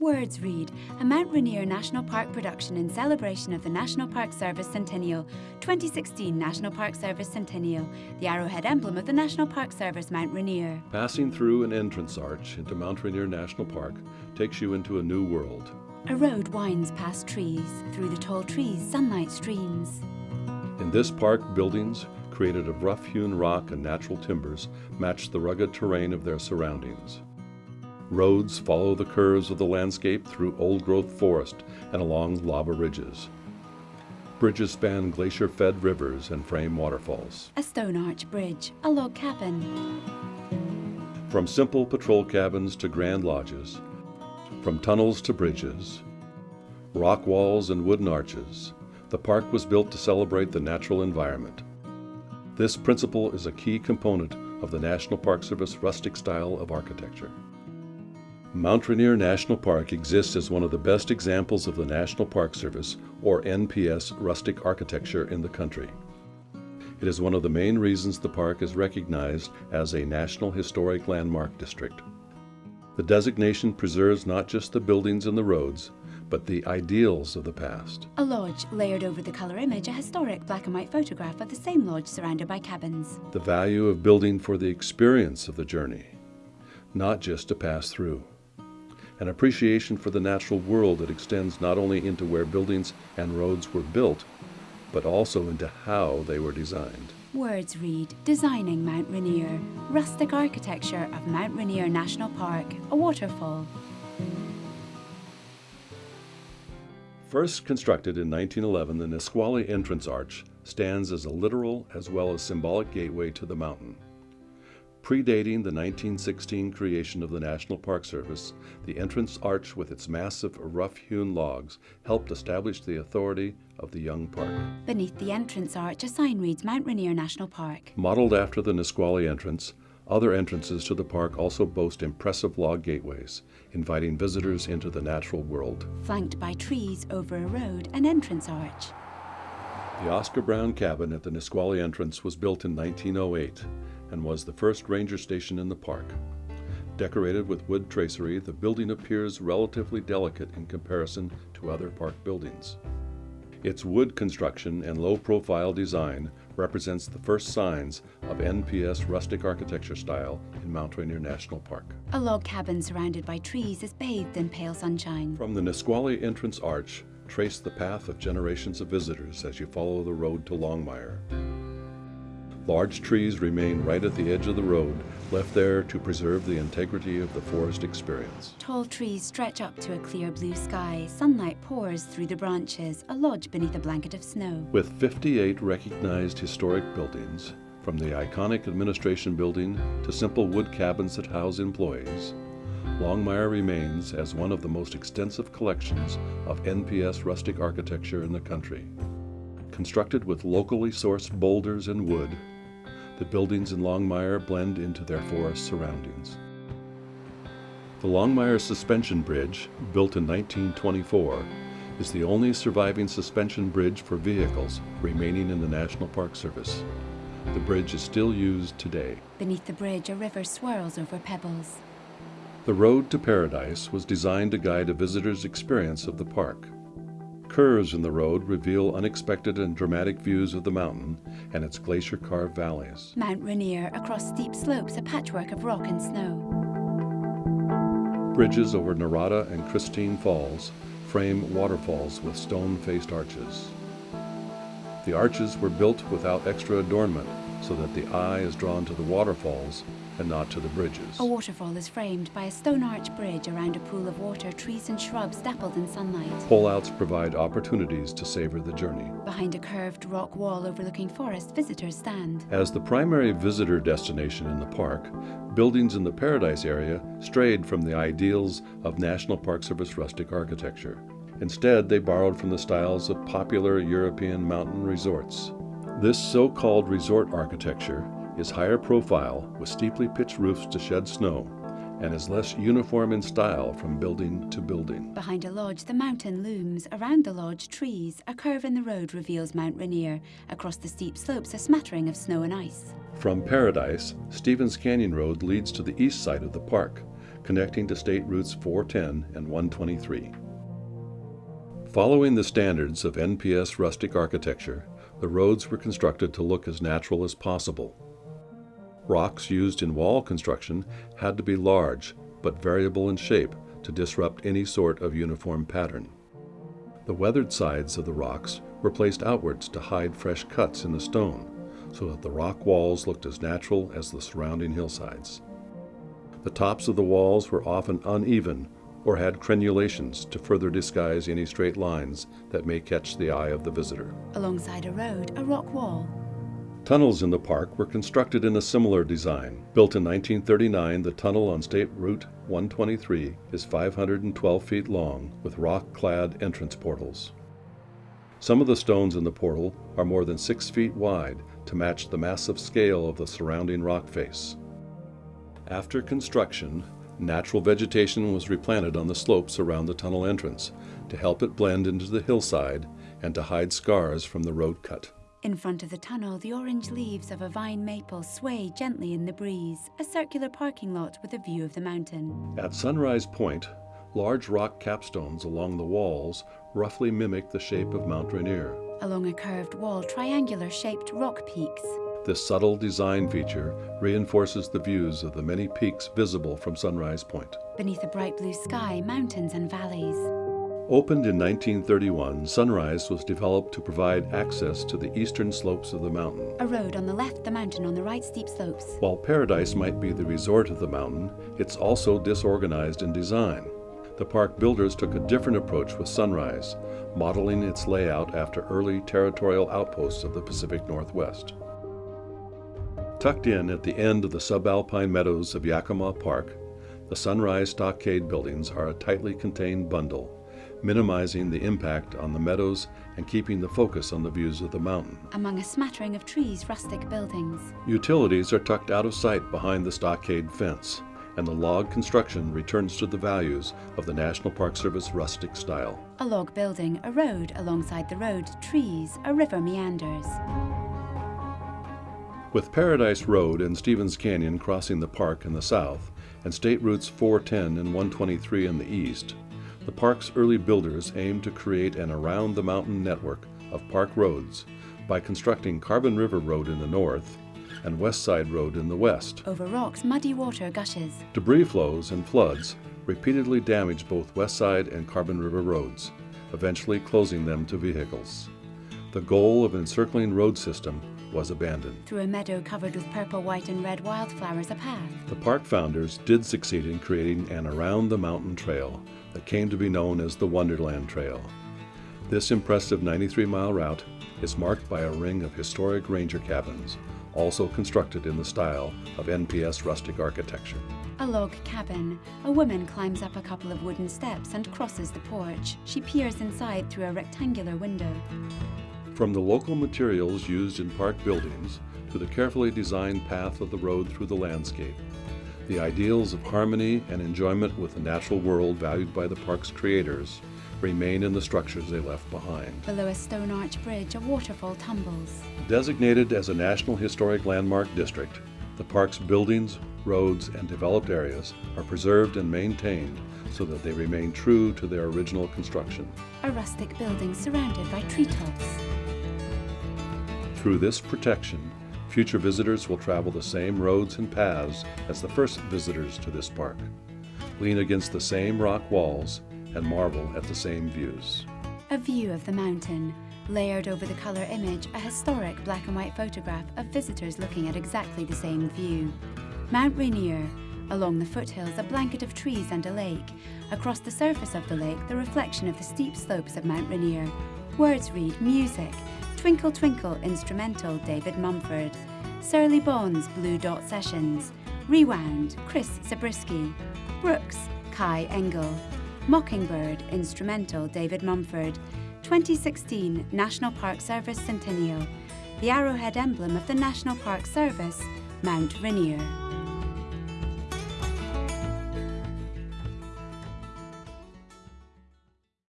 Words Read, a Mount Rainier National Park production in celebration of the National Park Service Centennial, 2016 National Park Service Centennial, the arrowhead emblem of the National Park Service Mount Rainier. Passing through an entrance arch into Mount Rainier National Park takes you into a new world. A road winds past trees. Through the tall trees, sunlight streams. In this park, buildings, created of rough-hewn rock and natural timbers, match the rugged terrain of their surroundings. Roads follow the curves of the landscape through old-growth forest and along lava ridges. Bridges span glacier-fed rivers and frame waterfalls. A stone arch bridge, a log cabin. From simple patrol cabins to grand lodges, from tunnels to bridges, rock walls and wooden arches, the park was built to celebrate the natural environment. This principle is a key component of the National Park Service rustic style of architecture. Mount Rainier National Park exists as one of the best examples of the National Park Service, or NPS, rustic architecture in the country. It is one of the main reasons the park is recognized as a National Historic Landmark District. The designation preserves not just the buildings and the roads, but the ideals of the past. A lodge layered over the colour image, a historic black and white photograph of the same lodge surrounded by cabins. The value of building for the experience of the journey, not just to pass through an appreciation for the natural world that extends not only into where buildings and roads were built, but also into how they were designed. Words read Designing Mount Rainier, rustic architecture of Mount Rainier National Park, a waterfall. First constructed in 1911, the Nisqually Entrance Arch stands as a literal as well as symbolic gateway to the mountain. Predating the 1916 creation of the National Park Service, the entrance arch with its massive rough-hewn logs helped establish the authority of the young park. Beneath the entrance arch, a sign reads Mount Rainier National Park. Modeled after the Nisqually entrance, other entrances to the park also boast impressive log gateways, inviting visitors into the natural world. Flanked by trees over a road, an entrance arch. The Oscar Brown cabin at the Nisqually entrance was built in 1908 and was the first ranger station in the park. Decorated with wood tracery, the building appears relatively delicate in comparison to other park buildings. Its wood construction and low-profile design represents the first signs of NPS rustic architecture style in Mount Rainier National Park. A log cabin surrounded by trees is bathed in pale sunshine. From the Nisqually entrance arch, trace the path of generations of visitors as you follow the road to Longmire. Large trees remain right at the edge of the road, left there to preserve the integrity of the forest experience. Tall trees stretch up to a clear blue sky. Sunlight pours through the branches, a lodge beneath a blanket of snow. With 58 recognized historic buildings, from the iconic administration building to simple wood cabins that house employees, Longmire remains as one of the most extensive collections of NPS rustic architecture in the country. Constructed with locally sourced boulders and wood, the buildings in Longmire blend into their forest surroundings. The Longmire Suspension Bridge, built in 1924, is the only surviving suspension bridge for vehicles remaining in the National Park Service. The bridge is still used today. Beneath the bridge, a river swirls over pebbles. The road to paradise was designed to guide a visitor's experience of the park. Curves in the road reveal unexpected and dramatic views of the mountain and its glacier-carved valleys. Mount Rainier, across steep slopes, a patchwork of rock and snow. Bridges over Narada and Christine Falls frame waterfalls with stone-faced arches. The arches were built without extra adornment so that the eye is drawn to the waterfalls and not to the bridges. A waterfall is framed by a stone arch bridge around a pool of water, trees and shrubs dappled in sunlight. Pullouts provide opportunities to savor the journey. Behind a curved rock wall overlooking forest, visitors stand. As the primary visitor destination in the park, buildings in the Paradise area strayed from the ideals of National Park Service rustic architecture. Instead, they borrowed from the styles of popular European mountain resorts. This so-called resort architecture is higher profile with steeply pitched roofs to shed snow and is less uniform in style from building to building. Behind a lodge, the mountain looms. Around the lodge, trees. A curve in the road reveals Mount Rainier. Across the steep slopes, a smattering of snow and ice. From Paradise, Stevens Canyon Road leads to the east side of the park, connecting to State Routes 410 and 123. Following the standards of NPS rustic architecture, the roads were constructed to look as natural as possible. Rocks used in wall construction had to be large but variable in shape to disrupt any sort of uniform pattern. The weathered sides of the rocks were placed outwards to hide fresh cuts in the stone so that the rock walls looked as natural as the surrounding hillsides. The tops of the walls were often uneven or had crenulations to further disguise any straight lines that may catch the eye of the visitor. Alongside a road, a rock wall. Tunnels in the park were constructed in a similar design. Built in 1939, the tunnel on State Route 123 is 512 feet long with rock-clad entrance portals. Some of the stones in the portal are more than six feet wide to match the massive scale of the surrounding rock face. After construction, natural vegetation was replanted on the slopes around the tunnel entrance to help it blend into the hillside and to hide scars from the road cut. In front of the tunnel, the orange leaves of a vine maple sway gently in the breeze, a circular parking lot with a view of the mountain. At Sunrise Point, large rock capstones along the walls roughly mimic the shape of Mount Rainier. Along a curved wall, triangular shaped rock peaks. This subtle design feature reinforces the views of the many peaks visible from Sunrise Point. Beneath a bright blue sky, mountains and valleys. Opened in 1931, Sunrise was developed to provide access to the eastern slopes of the mountain. A road on the left, the mountain on the right steep slopes. While Paradise might be the resort of the mountain, it's also disorganized in design. The park builders took a different approach with Sunrise, modeling its layout after early territorial outposts of the Pacific Northwest. Tucked in at the end of the subalpine meadows of Yakima Park, the Sunrise Stockade buildings are a tightly contained bundle, minimizing the impact on the meadows and keeping the focus on the views of the mountain. Among a smattering of trees, rustic buildings. Utilities are tucked out of sight behind the stockade fence, and the log construction returns to the values of the National Park Service rustic style. A log building, a road, alongside the road, trees, a river meanders. With Paradise Road and Stevens Canyon crossing the park in the south, and State Routes 410 and 123 in the east, the park's early builders aimed to create an around-the-mountain network of park roads by constructing Carbon River Road in the north and West Side Road in the west. Over rocks, muddy water gushes. Debris flows and floods repeatedly damaged both West Side and Carbon River roads, eventually closing them to vehicles. The goal of an encircling road system was abandoned. Through a meadow covered with purple, white, and red wildflowers, a path. The park founders did succeed in creating an around the mountain trail that came to be known as the Wonderland Trail. This impressive 93 mile route is marked by a ring of historic ranger cabins, also constructed in the style of NPS rustic architecture. A log cabin. A woman climbs up a couple of wooden steps and crosses the porch. She peers inside through a rectangular window. From the local materials used in park buildings to the carefully designed path of the road through the landscape, the ideals of harmony and enjoyment with the natural world valued by the park's creators remain in the structures they left behind. Below a stone arch bridge, a waterfall tumbles. Designated as a National Historic Landmark District, the park's buildings, roads, and developed areas are preserved and maintained so that they remain true to their original construction. A rustic building surrounded by treetops. Through this protection, future visitors will travel the same roads and paths as the first visitors to this park, lean against the same rock walls, and marvel at the same views. A view of the mountain, layered over the color image, a historic black and white photograph of visitors looking at exactly the same view. Mount Rainier, along the foothills, a blanket of trees and a lake. Across the surface of the lake, the reflection of the steep slopes of Mount Rainier. Words read music, Twinkle Twinkle instrumental David Mumford, Surly Bones Blue Dot Sessions, Rewound Chris Zabriskie, Brooks Kai Engel, Mockingbird instrumental David Mumford, 2016 National Park Service Centennial, the arrowhead emblem of the National Park Service, Mount Rainier.